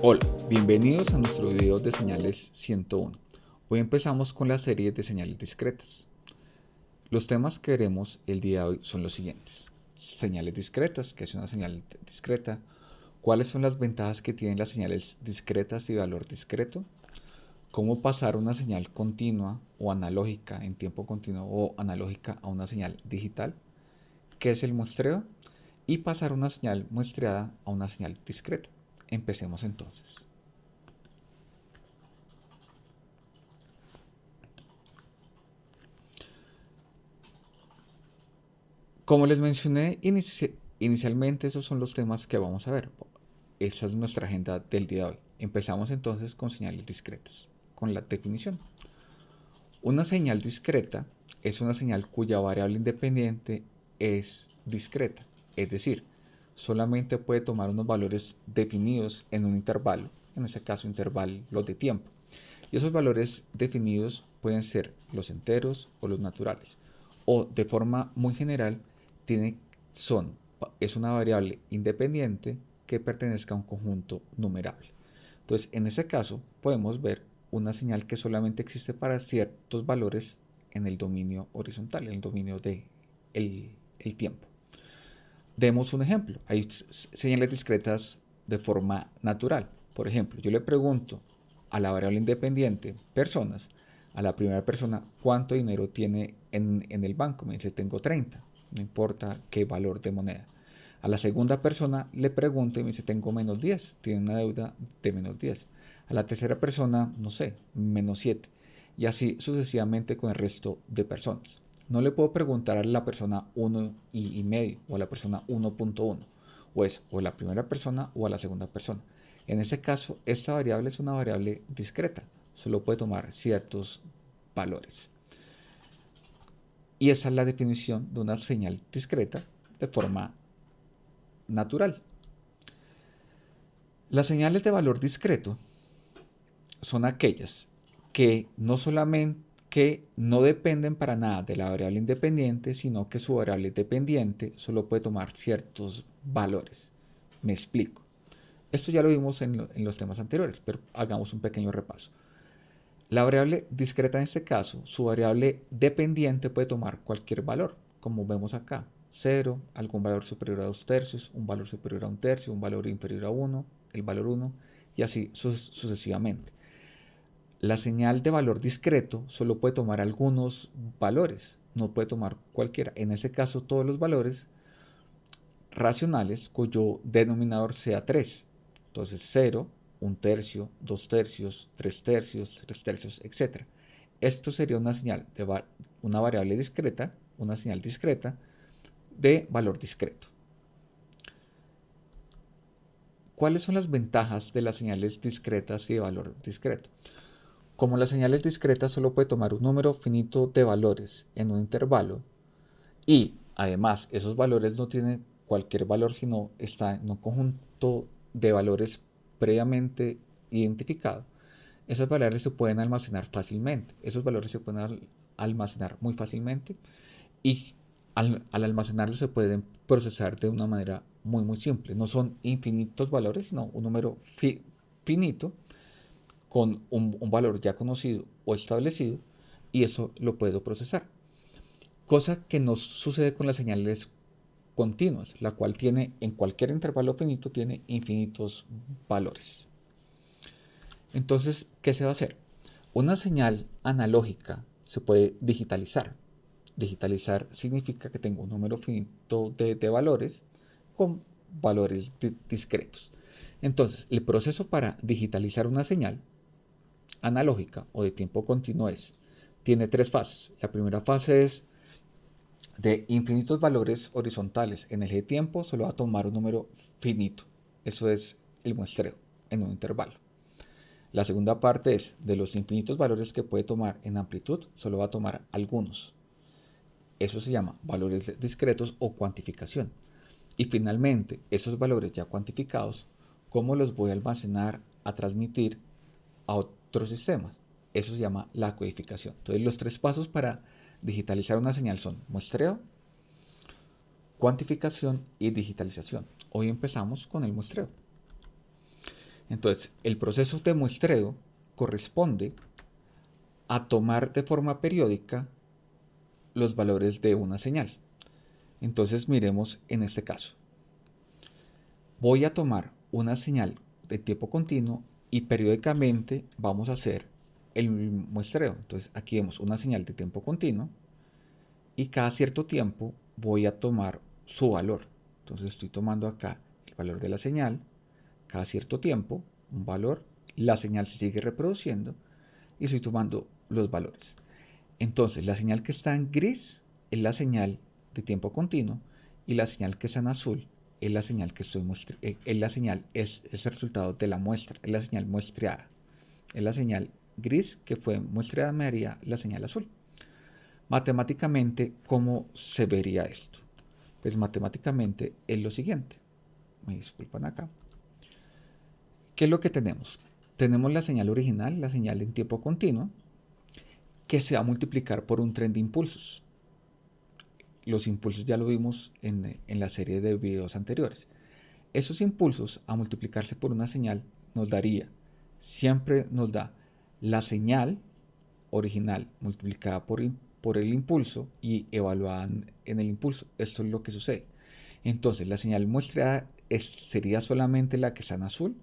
Hola, bienvenidos a nuestro video de señales 101. Hoy empezamos con la serie de señales discretas. Los temas que veremos el día de hoy son los siguientes. Señales discretas, que es una señal discreta. ¿Cuáles son las ventajas que tienen las señales discretas y valor discreto? ¿Cómo pasar una señal continua o analógica en tiempo continuo o analógica a una señal digital? ¿Qué es el muestreo? Y pasar una señal muestreada a una señal discreta. Empecemos entonces. Como les mencioné inicialmente, esos son los temas que vamos a ver. Esa es nuestra agenda del día de hoy. Empezamos entonces con señales discretas, con la definición. Una señal discreta es una señal cuya variable independiente es discreta, es decir, solamente puede tomar unos valores definidos en un intervalo, en ese caso intervalo de tiempo. Y esos valores definidos pueden ser los enteros o los naturales. O de forma muy general, son, es una variable independiente que pertenezca a un conjunto numerable. Entonces, en ese caso, podemos ver una señal que solamente existe para ciertos valores en el dominio horizontal, en el dominio de el tiempo. Demos un ejemplo. Hay señales discretas de forma natural. Por ejemplo, yo le pregunto a la variable independiente personas, a la primera persona cuánto dinero tiene en, el banco. Me dice tengo 30, no importa qué valor de moneda. A la segunda persona le pregunto y me dice tengo menos 10, tiene una deuda de menos 10. A la tercera persona, no sé, menos 7. Y así sucesivamente con el resto de personas. No le puedo preguntar a la persona 1 y, medio o a la persona 1.1 o es o a la primera persona o a la segunda persona. En ese caso, esta variable es una variable discreta, solo puede tomar ciertos valores. Y esa es la definición de una señal discreta de forma natural. Las señales de valor discreto son aquellas que no solamente que no dependen para nada de la variable independiente, sino que su variable dependiente solo puede tomar ciertos valores. Me explico. Esto ya lo vimos en, los temas anteriores, pero hagamos un pequeño repaso. La variable discreta en este caso, su variable dependiente puede tomar cualquier valor, como vemos acá. 0, algún valor superior a 2 tercios, un valor superior a un tercio, un valor inferior a 1, el valor 1, y así sucesivamente. La señal de valor discreto solo puede tomar algunos valores, no puede tomar cualquiera. En ese caso, todos los valores racionales cuyo denominador sea 3. Entonces 0, 1 tercio, 2 tercios, 3 tercios, 3 tercios, etc. Esto sería una señal de una variable discreta, una señal discreta de valor discreto. ¿Cuáles son las ventajas de las señales discretas y de valor discreto? Como la señal es discreta, solo puede tomar un número finito de valores en un intervalo y además esos valores no tienen cualquier valor, sino está en un conjunto de valores previamente identificado. Esos valores se pueden almacenar fácilmente. Esos valores se pueden almacenar muy fácilmente y al, almacenarlos se pueden procesar de una manera muy muy simple. No son infinitos valores, sino un número finito con un, valor ya conocido o establecido y eso lo puedo procesar. Cosa que no sucede con las señales continuas, la cual tiene en cualquier intervalo finito tiene infinitos valores. Entonces, ¿qué se va a hacer? Una señal analógica se puede digitalizar. Digitalizar significa que tengo un número finito de, valores con valores discretos. Entonces, el proceso para digitalizar una señal analógica o de tiempo continuo es, tiene tres fases. La primera fase es de infinitos valores horizontales. En el tiempo solo va a tomar un número finito. Eso es el muestreo en un intervalo. La segunda parte es de los infinitos valores que puede tomar en amplitud, solo va a tomar algunos. Eso se llama valores discretos o cuantificación. Y finalmente, esos valores ya cuantificados, ¿cómo los voy a almacenar, a transmitir a otros sistemas. Eso se llama la codificación. Entonces los tres pasos para digitalizar una señal son muestreo, cuantificación y digitalización. Hoy empezamos con el muestreo. Entonces, el proceso de muestreo corresponde a tomar de forma periódica los valores de una señal. Entonces miremos en este caso. Voy a tomar una señal de tiempo continuo y periódicamente vamos a hacer el muestreo. Entonces aquí vemos una señal de tiempo continuo y cada cierto tiempo voy a tomar su valor. Entonces estoy tomando acá el valor de la señal, cada cierto tiempo, un valor, la señal se sigue reproduciendo y estoy tomando los valores. Entonces la señal que está en gris es la señal de tiempo continuo y la señal que está en azul es la señal que estoy eh, es la señal es, es, el resultado de la muestra, es la señal muestreada. Es la señal gris que fue muestreada me haría la señal azul. Matemáticamente, ¿cómo se vería esto? Pues matemáticamente es lo siguiente. Me disculpan acá. ¿Qué es lo que tenemos? Tenemos la señal original, la señal en tiempo continuo, que se va a multiplicar por un tren de impulsos. Los impulsos ya lo vimos en, en la serie de videos anteriores. Esos impulsos a multiplicarse por una señal nos daría, siempre nos da la señal original multiplicada por, por el impulso y evaluada en el impulso. Esto es lo que sucede. Entonces la señal muestreada sería solamente la que está en azul.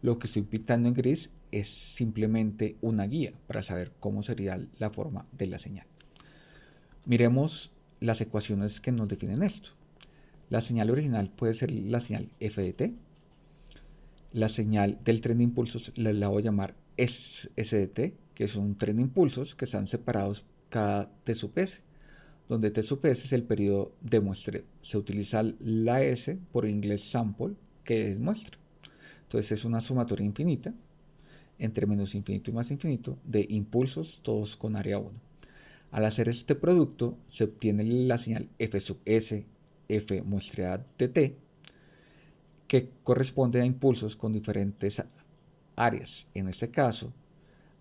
Lo que estoy pintando en gris es simplemente una guía para saber cómo sería la forma de la señal. Miremos las ecuaciones que nos definen esto. La señal original puede ser la señal f de t. La señal del tren de impulsos la, voy a llamar SDT, que es un tren de impulsos que están separados cada T sub S, donde T sub S es el periodo de muestreo. Se utiliza la S por inglés sample, que es muestra. Entonces es una sumatoria infinita, entre menos infinito y más infinito, de impulsos, todos con área 1. Al hacer este producto, se obtiene la señal F sub S, F muestreada de T, que corresponde a impulsos con diferentes áreas. En este caso,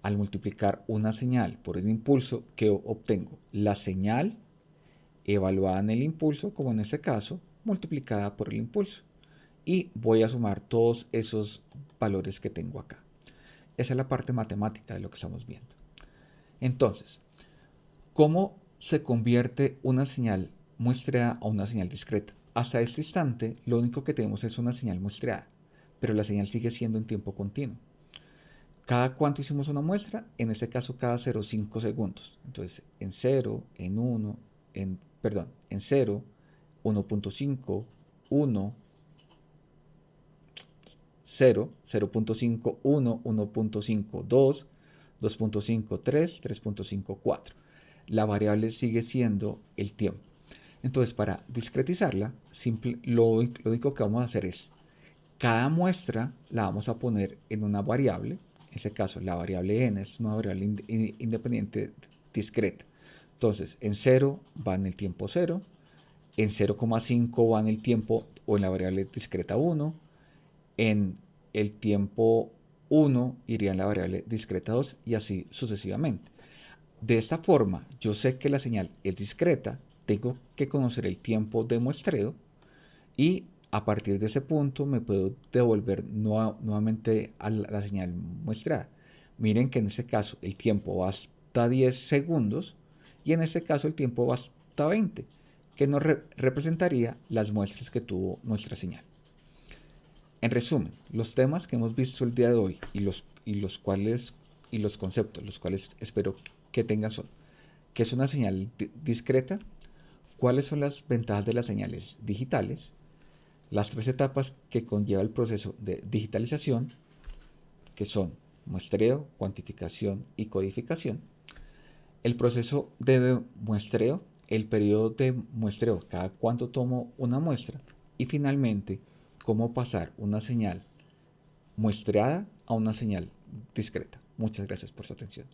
al multiplicar una señal por el impulso que obtengo la señal evaluada en el impulso, como en este caso, multiplicada por el impulso. Y voy a sumar todos esos valores que tengo acá. Esa es la parte matemática de lo que estamos viendo. Entonces, ¿cómo se convierte una señal muestreada a una señal discreta? Hasta este instante, lo único que tenemos es una señal muestreada, pero la señal sigue siendo en tiempo continuo. ¿Cada cuánto hicimos una muestra? En este caso, cada 0,5 segundos. Entonces, en 0, en 1, en, perdón, en 0, 1.5, 1, 0, 0.5, 1, 1.5, 2, 2.5, 3, 3.5, 4. La variable sigue siendo el tiempo. Entonces, para discretizarla, lo, lo único que vamos a hacer es, cada muestra la vamos a poner en una variable, en ese caso la variable n es una variable independiente discreta. Entonces, en 0 va en el tiempo 0, en 0,5 va en el tiempo o en la variable discreta 1, en el tiempo 1 iría en la variable discreta 2 y así sucesivamente. De esta forma, yo sé que la señal es discreta, tengo que conocer el tiempo de muestreo y a partir de ese punto me puedo devolver nuevamente a la, señal muestrada. Miren que en este caso el tiempo va hasta 10 segundos y en este caso el tiempo va hasta 20, que nos representaría las muestras que tuvo nuestra señal. En resumen, los temas que hemos visto el día de hoy y los, y los cuales y los conceptos, los cuales espero que tengan son, ¿qué es una señal discreta? ¿Cuáles son las ventajas de las señales digitales? Las tres etapas que conlleva el proceso de digitalización, que son muestreo, cuantificación y codificación. El proceso de muestreo, el periodo de muestreo, cada cuánto tomo una muestra. Y finalmente, cómo pasar una señal muestreada a una señal discreta. Muchas gracias por su atención.